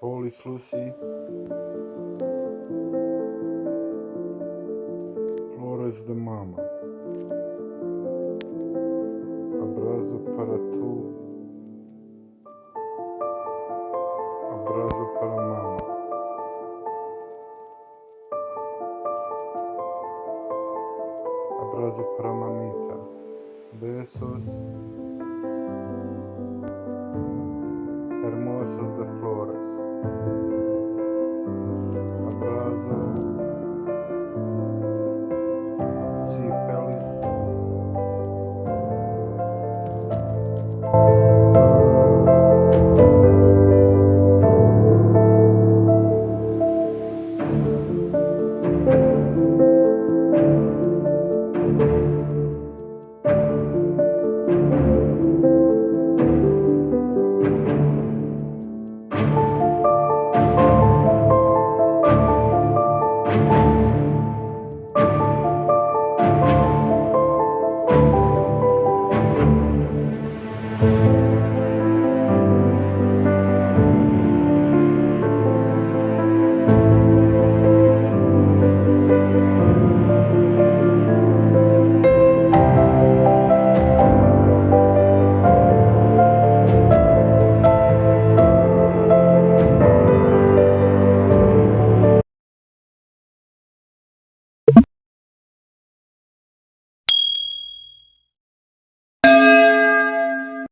Polis Lucy. Flores de Mama. Abraço para tu. Abraço para mama. Abraço para mamita. Besos. massas de flores. abraço, se feliz.